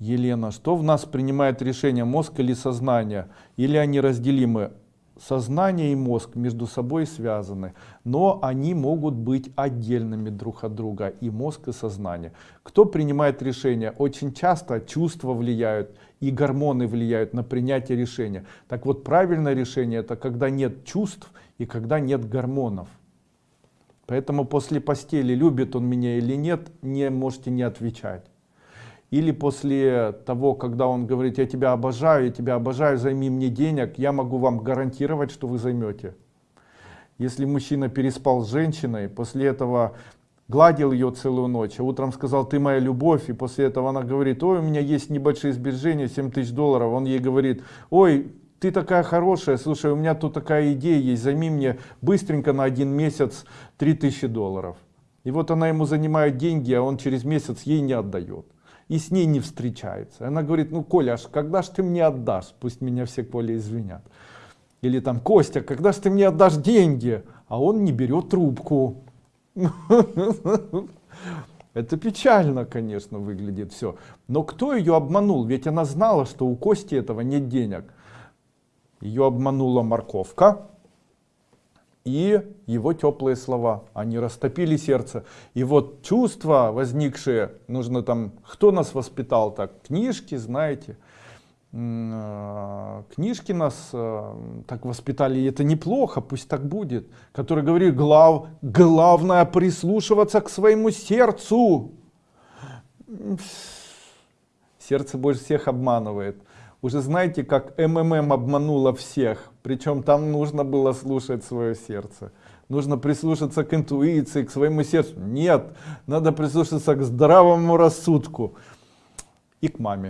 Елена, что в нас принимает решение, мозг или сознание? Или они разделимы? Сознание и мозг между собой связаны, но они могут быть отдельными друг от друга, и мозг, и сознание. Кто принимает решение? Очень часто чувства влияют, и гормоны влияют на принятие решения. Так вот, правильное решение это когда нет чувств и когда нет гормонов. Поэтому после постели, любит он меня или нет, не можете не отвечать. Или после того, когда он говорит, я тебя обожаю, я тебя обожаю, займи мне денег, я могу вам гарантировать, что вы займете. Если мужчина переспал с женщиной, после этого гладил ее целую ночь, а утром сказал, ты моя любовь, и после этого она говорит, ой, у меня есть небольшие сбережения, 7 тысяч долларов, он ей говорит, ой, ты такая хорошая, слушай, у меня тут такая идея есть, займи мне быстренько на один месяц 3000 долларов. И вот она ему занимает деньги, а он через месяц ей не отдает и с ней не встречается. Она говорит, ну Коля, аж когда ж ты мне отдашь? Пусть меня все Коля извинят. Или там, Костя, когда ж ты мне отдашь деньги? А он не берет трубку. Это печально, конечно, выглядит все. Но кто ее обманул? Ведь она знала, что у Кости этого нет денег. Ее обманула морковка, и его теплые слова, они растопили сердце. И вот чувства возникшие, нужно там, кто нас воспитал так, книжки, знаете, э, книжки нас э, так воспитали, и это неплохо, пусть так будет, который говорит, глав, главное прислушиваться к своему сердцу. Сердце больше всех обманывает уже знаете, как МММ обманула всех, причем там нужно было слушать свое сердце. Нужно прислушаться к интуиции, к своему сердцу. Нет, надо прислушаться к здравому рассудку и к маме.